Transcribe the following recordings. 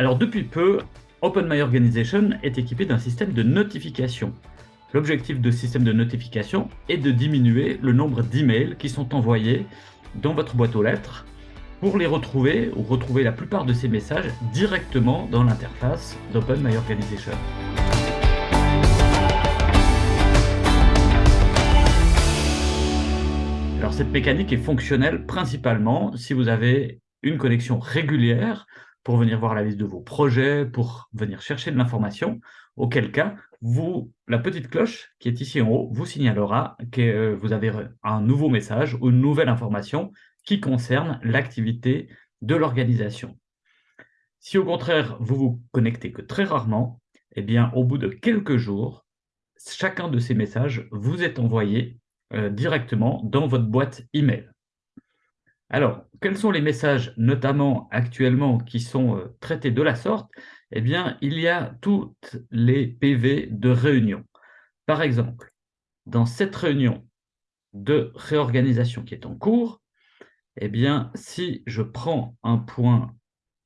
Alors depuis peu, OpenMyOrganization est équipé d'un système de notification. L'objectif de ce système de notification est de diminuer le nombre d'emails qui sont envoyés dans votre boîte aux lettres pour les retrouver ou retrouver la plupart de ces messages directement dans l'interface d'OpenMyOrganization. Alors cette mécanique est fonctionnelle principalement si vous avez une connexion régulière pour venir voir la liste de vos projets, pour venir chercher de l'information, auquel cas, vous, la petite cloche qui est ici en haut vous signalera que euh, vous avez un nouveau message ou une nouvelle information qui concerne l'activité de l'organisation. Si au contraire, vous vous connectez que très rarement, eh bien, au bout de quelques jours, chacun de ces messages vous est envoyé euh, directement dans votre boîte email. Alors, quels sont les messages, notamment actuellement, qui sont euh, traités de la sorte? Eh bien, il y a toutes les PV de réunion. Par exemple, dans cette réunion de réorganisation qui est en cours, eh bien, si je prends un point,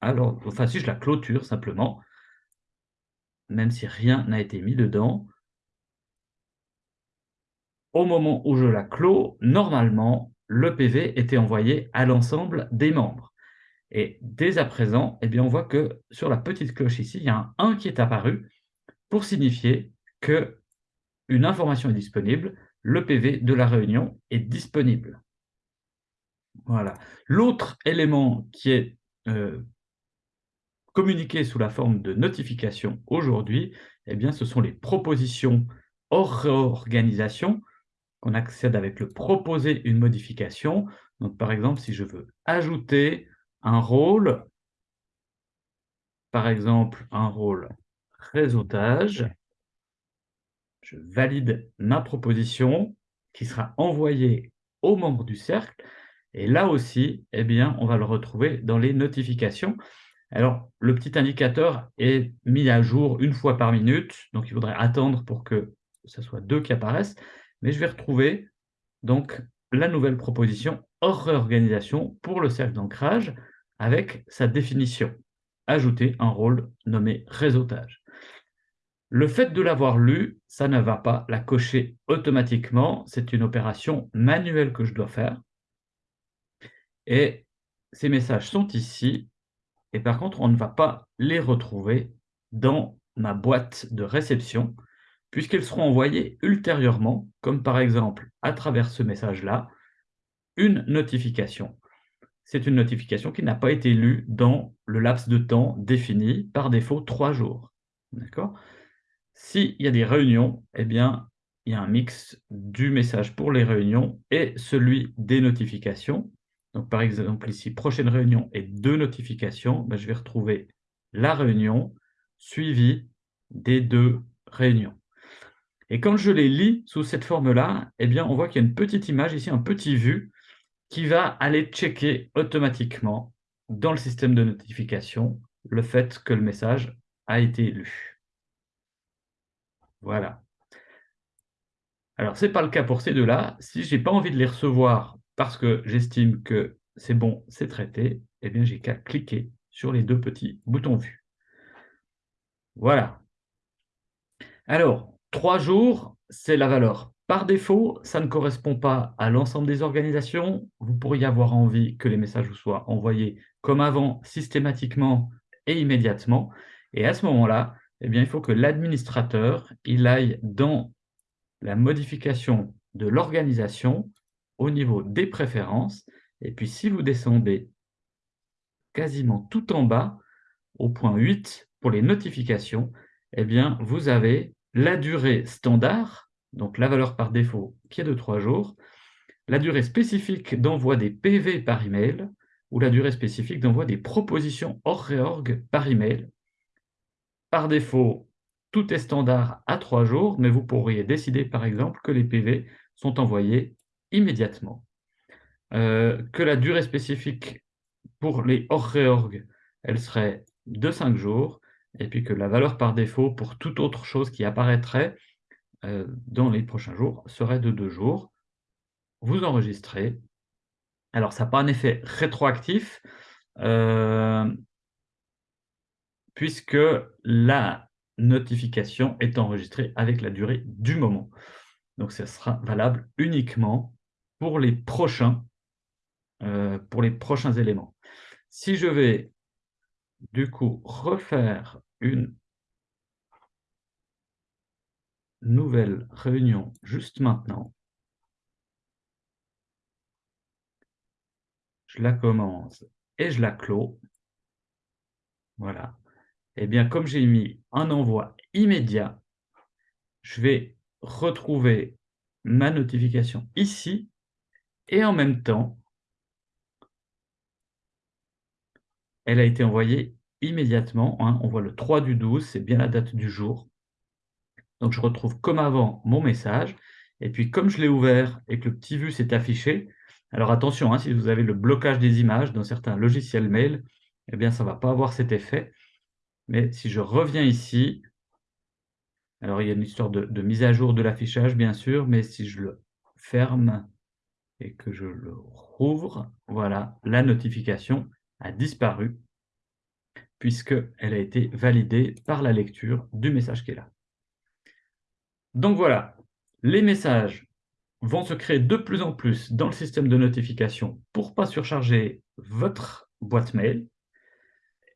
alors, enfin, si je la clôture simplement, même si rien n'a été mis dedans, au moment où je la clôt, normalement, le PV était envoyé à l'ensemble des membres. Et dès à présent, eh bien, on voit que sur la petite cloche ici, il y a un 1 qui est apparu pour signifier que une information est disponible, le PV de la réunion est disponible. Voilà. L'autre élément qui est euh, communiqué sous la forme de notification aujourd'hui, eh ce sont les propositions hors réorganisation qu'on accède avec le « proposer une modification ». Donc, par exemple, si je veux ajouter un rôle, par exemple, un rôle réseautage, je valide ma proposition qui sera envoyée aux membres du cercle. Et là aussi, eh bien, on va le retrouver dans les notifications. Alors, le petit indicateur est mis à jour une fois par minute, donc il faudrait attendre pour que ce soit deux qui apparaissent mais je vais retrouver donc la nouvelle proposition hors réorganisation pour le cercle d'ancrage avec sa définition. Ajouter un rôle nommé réseautage. Le fait de l'avoir lu, ça ne va pas la cocher automatiquement. C'est une opération manuelle que je dois faire. Et ces messages sont ici. Et par contre, on ne va pas les retrouver dans ma boîte de réception puisqu'elles seront envoyées ultérieurement, comme par exemple, à travers ce message-là, une notification. C'est une notification qui n'a pas été lue dans le laps de temps défini, par défaut, trois jours. D'accord? S'il y a des réunions, eh bien, il y a un mix du message pour les réunions et celui des notifications. Donc, par exemple, ici, prochaine réunion et deux notifications, ben, je vais retrouver la réunion suivie des deux réunions. Et quand je les lis sous cette forme-là, eh bien, on voit qu'il y a une petite image ici, un petit vu, qui va aller checker automatiquement dans le système de notification le fait que le message a été lu. Voilà. Alors, ce n'est pas le cas pour ces deux-là. Si je n'ai pas envie de les recevoir parce que j'estime que c'est bon, c'est traité, eh bien, j'ai qu'à cliquer sur les deux petits boutons vus. Voilà. Alors, Trois jours, c'est la valeur. Par défaut, ça ne correspond pas à l'ensemble des organisations. Vous pourriez avoir envie que les messages vous soient envoyés comme avant, systématiquement et immédiatement. Et à ce moment-là, eh il faut que l'administrateur il aille dans la modification de l'organisation au niveau des préférences. Et puis, si vous descendez quasiment tout en bas, au point 8, pour les notifications, eh bien, vous avez la durée standard, donc la valeur par défaut qui est de 3 jours, la durée spécifique d'envoi des PV par email ou la durée spécifique d'envoi des propositions hors réorg par email. Par défaut, tout est standard à 3 jours, mais vous pourriez décider par exemple que les PV sont envoyés immédiatement. Euh, que la durée spécifique pour les hors réorg, elle serait de 5 jours, et puis que la valeur par défaut pour toute autre chose qui apparaîtrait euh, dans les prochains jours serait de deux jours. Vous enregistrez. Alors, ça n'a pas un effet rétroactif. Euh, puisque la notification est enregistrée avec la durée du moment. Donc ça sera valable uniquement pour les prochains, euh, pour les prochains éléments. Si je vais du coup refaire une nouvelle réunion juste maintenant, je la commence et je la clôt. Voilà. Eh bien, comme j'ai mis un envoi immédiat, je vais retrouver ma notification ici et en même temps, elle a été envoyée immédiatement. Hein. On voit le 3 du 12, c'est bien la date du jour. Donc, je retrouve comme avant mon message. Et puis, comme je l'ai ouvert et que le petit vu s'est affiché, alors attention, hein, si vous avez le blocage des images dans certains logiciels mail, eh bien, ça ne va pas avoir cet effet. Mais si je reviens ici, alors il y a une histoire de, mise à jour de l'affichage, bien sûr, mais si je le ferme et que je le rouvre, voilà, la notification a disparu puisqu'elle a été validée par la lecture du message qui est là. Donc voilà, les messages vont se créer de plus en plus dans le système de notification pour ne pas surcharger votre boîte mail.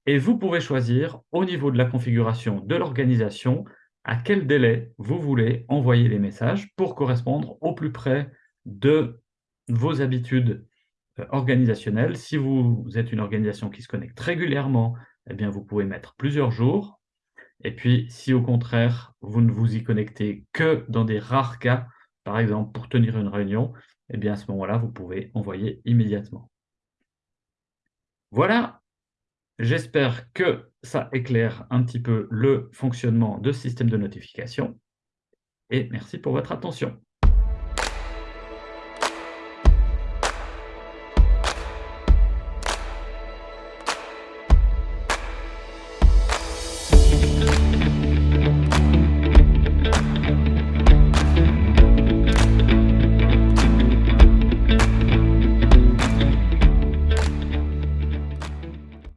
Et vous pouvez choisir au niveau de la configuration de l'organisation à quel délai vous voulez envoyer les messages pour correspondre au plus près de vos habitudes euh, organisationnelles. Si vous êtes une organisation qui se connecte régulièrement, eh vous pouvez mettre plusieurs jours. Et puis, si au contraire, vous ne vous y connectez que dans des rares cas, par exemple, pour tenir une réunion, eh bien, à ce moment-là, vous pouvez envoyer immédiatement. Voilà, j'espère que ça éclaire un petit peu le fonctionnement de ce système de notification. Et merci pour votre attention.